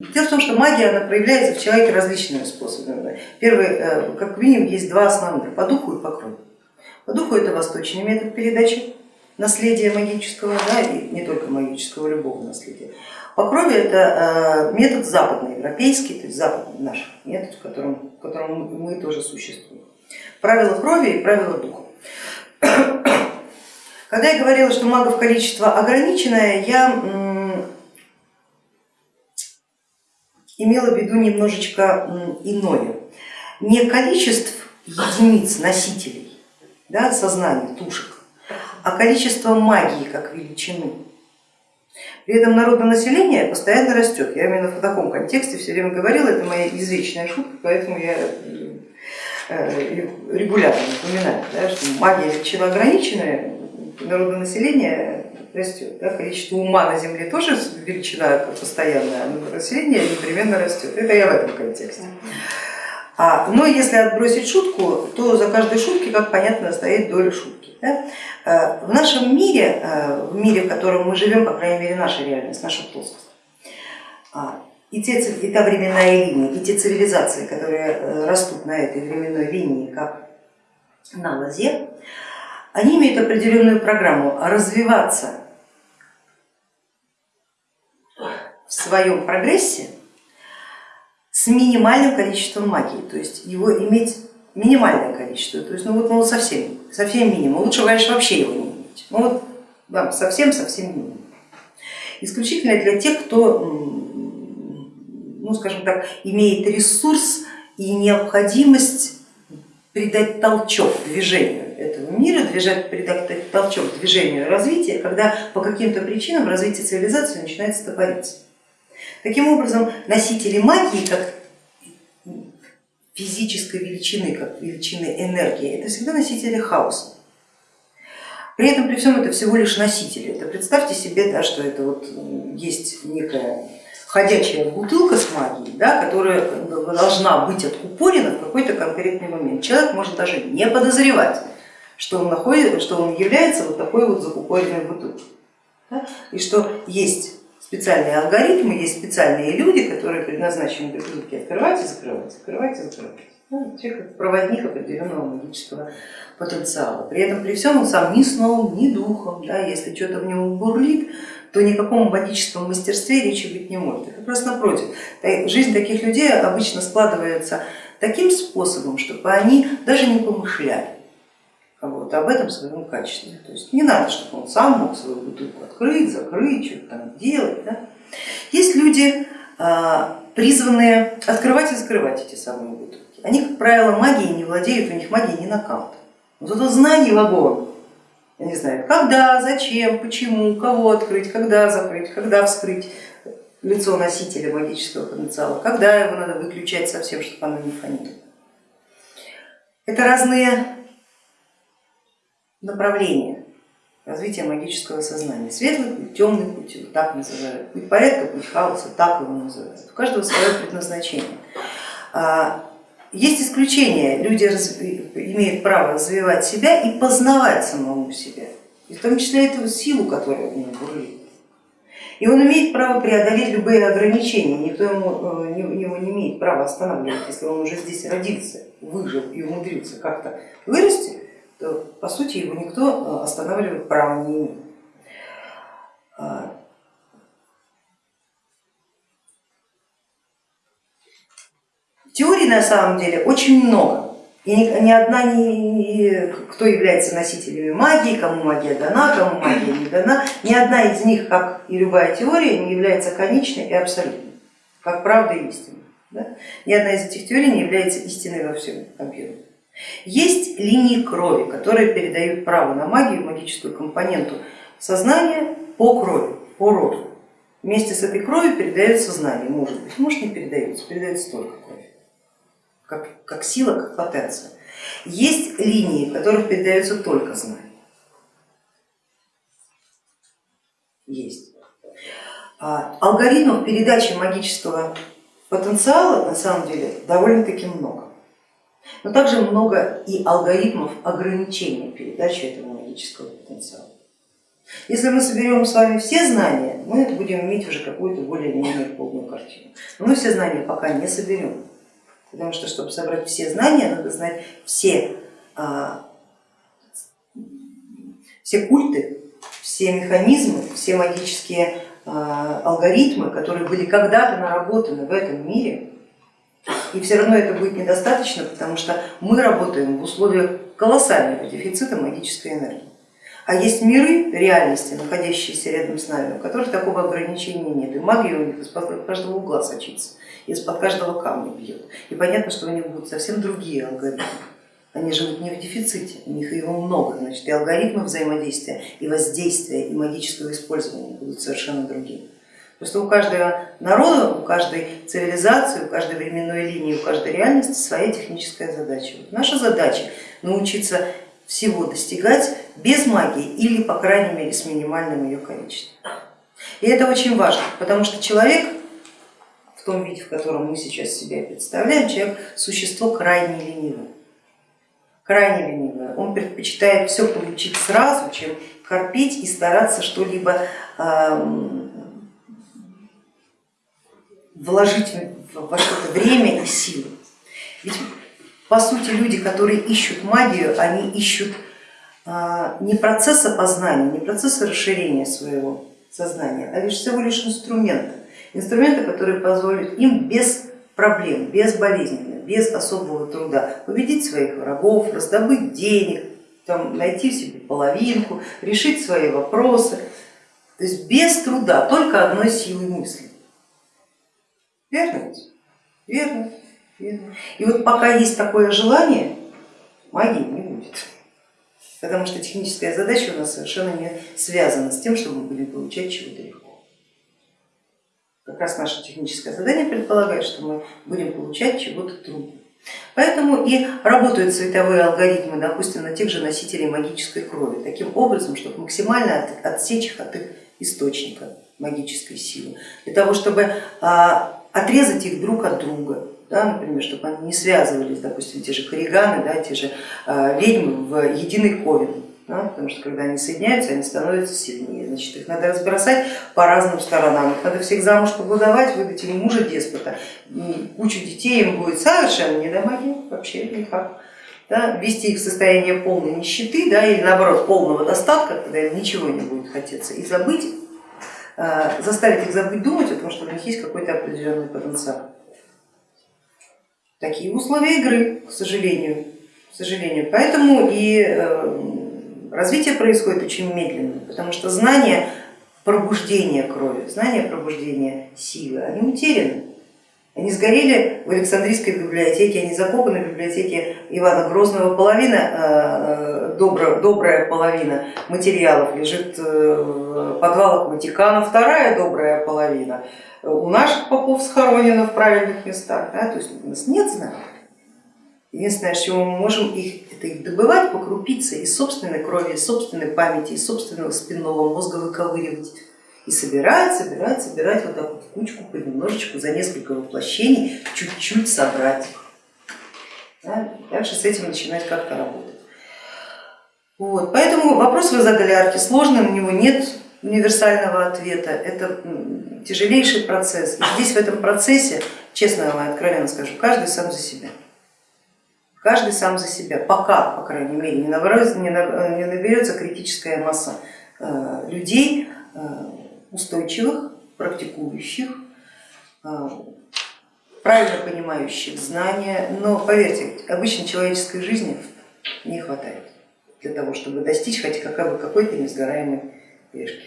Дело в том, что магия она проявляется в человеке различными способами. Первый, э, как минимум, есть два основных, по духу и по крови. По духу это восточный метод передачи наследия магического, да, и не только магического, любого наследия. По крови это э, метод западноевропейский, то есть западный наш метод, в котором, в котором мы тоже существуем. Правила крови и правила духа. Когда я говорила, что магов количество ограниченное, я имела в виду немножечко иное. Не количество единиц носителей да, сознания, тушек, а количество магии как величины. При этом народное население постоянно растет. Я именно в таком контексте все время говорила, это моя извечная шутка, поэтому я э, регулярно напоминаю, да, что магия величина ограниченная, народное население растет. Да? Количество ума на Земле тоже величина постоянная, но население непременно растет. Это я в этом контексте. А, но если отбросить шутку, то за каждой шуткой, как понятно, стоит доля шутки. Да? А, в нашем мире, а, в мире, в котором мы живем, по крайней мере наша реальность, наша плоскость, а, и, те, и та временная линия, и те цивилизации, которые э, растут на этой временной линии, как на лозе, они имеют определенную программу развиваться в своем прогрессе с минимальным количеством магии, то есть его иметь минимальное количество, то есть ну вот, ну, совсем, совсем минимум, лучше, конечно, вообще его не иметь, ну вот да, совсем-совсем минимум. Исключительно для тех, кто, ну скажем так, имеет ресурс и необходимость придать толчок движению этого мира, придать толчок движению развития, когда по каким-то причинам развитие цивилизации начинает стопориться. Таким образом, носители магии, как физической величины, как величины энергии, это всегда носители хаоса. При этом, при всем, это всего лишь носители. Это представьте себе, да, что это вот есть некая ходячая бутылка с магией, да, которая должна быть откупорена в какой-то конкретный момент. Человек может даже не подозревать, что он, находит, что он является вот такой вот закупоренной бутылкой. Да, и что есть специальные алгоритмы, есть специальные люди, которые предназначены для бутылки открывать и закрывать, открывать и закрывать. Ну, человек проводник определенного магического потенциала. При этом при всем он сам ни сном, ни духом, да, если что-то в нем бурлит, то никаком магическом мастерстве речи быть не может. Как раз напротив, жизнь таких людей обычно складывается таким способом, чтобы они даже не помышляли вот, об этом своем качестве. То есть не надо, чтобы он сам мог свою бутылку открыть, закрыть, что-то там делать. Да? Есть люди, а, призванные открывать и закрывать эти самые бутылки. Они, как правило, магией не владеют, у них магия не накалт. Вот это знание в огонь. Они знают, когда, зачем, почему, кого открыть, когда закрыть, когда вскрыть лицо носителя магического потенциала, когда его надо выключать совсем, чтобы оно не фонило. Это разные направления развития магического сознания. Светлый путь, темный путь, вот так называют. Путь порядка, путь хаоса, так его называют. У каждого свое предназначение. А, есть исключения, люди имеют право развивать себя и познавать самому себя, и в том числе эту силу, которая в нем бурлит. И он имеет право преодолеть любые ограничения, никто ему, э, его не имеет права останавливать, если он уже здесь родился, выжил и умудрился как-то вырасти, то по сути его никто э, останавливать права не имеет. А, теорий на самом деле очень много. И ни одна, ни, кто является носителями магии, кому магия дана, кому магия не дана, ни одна из них, как и любая теория, не является конечной и абсолютной, как правда и истина. Да? Ни одна из этих теорий не является истиной во всем объеме. Есть линии крови, которые передают право на магию, магическую компоненту сознания по крови, по роду. Вместе с этой кровью передается знание, может быть, может не передается, передается только кровь, как, как сила, как потенция. Есть линии, в которых передается только знание. Есть. А алгоритмов передачи магического потенциала на самом деле довольно-таки много но также много и алгоритмов ограничения передачи этого магического потенциала. Если мы соберем с вами все знания, мы будем иметь уже какую-то более-менее полную картину. Но мы все знания пока не соберем, потому что, чтобы собрать все знания, надо знать все, а, все культы, все механизмы, все магические а, алгоритмы, которые были когда-то наработаны в этом мире, и все равно это будет недостаточно, потому что мы работаем в условиях колоссального дефицита магической энергии. А есть миры реальности, находящиеся рядом с нами, у которых такого ограничения нет. И магия у них из-под каждого угла сочится, из-под каждого камня бьет. И понятно, что у них будут совсем другие алгоритмы. Они живут не в дефиците, у них его много, значит и алгоритмы взаимодействия, и воздействия, и магического использования будут совершенно другие. Просто у каждого народа, у каждой цивилизации, у каждой временной линии, у каждой реальности своя техническая задача. Вот наша задача научиться всего достигать без магии или, по крайней мере, с минимальным ее количеством. И это очень важно, потому что человек в том виде, в котором мы сейчас себя представляем, человек существо крайне ленивое. Крайне ленивое. Он предпочитает все получить сразу, чем корпеть и стараться что-либо вложить во что-то время и силы. Ведь по сути люди, которые ищут магию, они ищут а, не процесса познания, не процесса расширения своего сознания, а лишь всего лишь инструмента. Инструмента, который позволит им без проблем, без болезненно, без особого труда победить своих врагов, раздобыть денег, там, найти себе половинку, решить свои вопросы. То есть без труда, только одной силы мысли. Верно Верно. И вот пока есть такое желание, магии не будет, потому что техническая задача у нас совершенно не связана с тем, чтобы мы будем получать чего-то легко. Как раз наше техническое задание предполагает, что мы будем получать чего-то трудно. Поэтому и работают световые алгоритмы, допустим, на тех же носителей магической крови, таким образом, чтобы максимально отсечь их от их источника магической силы, для того, чтобы а, отрезать их друг от друга, да, например, чтобы они не связывались, допустим, те же хориганы, да, те же э, ведьмы в единый ковен, да, потому что когда они соединяются, они становятся сильнее. Значит, их надо разбросать по разным сторонам, их надо всех замуж погодовать, выдать им мужа деспота, кучу детей им будет совершенно не до магии, вообще никак. Да, ввести их в состояние полной нищеты да, или наоборот полного достатка, когда им ничего не будет хотеться, и забыть, заставить их забыть думать о том, что у них есть какой-то определенный потенциал. Такие условия игры, к сожалению. К сожалению. Поэтому и э, развитие происходит очень медленно, потому что знания пробуждения крови, знания пробуждения силы, они утеряны. Они сгорели в Александрийской библиотеке, они закопаны в библиотеке Ивана Грозного. Половина, э, добрая, добрая половина материалов лежит э, в подвалах Ватикана, вторая добрая половина у наших попов схоронено в правильных местах, да? то есть у нас нет знаков. Единственное, что мы можем их, это их добывать по крупице из собственной крови, из собственной памяти, из собственного спинного мозга выковыривать и собирать, собирать, собирать вот так вот в кучку, понемножечку, за несколько воплощений, чуть-чуть собрать. Да? Дальше с этим начинать как-то работать. Вот. Поэтому вопрос вы задали Арке сложный, на него нет универсального ответа, это тяжелейший процесс. И здесь в этом процессе, честно вам откровенно скажу, каждый сам за себя. Каждый сам за себя, пока, по крайней мере, не наберется, не наберется критическая масса э, людей, э, устойчивых, практикующих, э, правильно понимающих знания, но поверьте, обычной человеческой жизни не хватает для того, чтобы достичь хотя бы какой-то несгораемой пешки.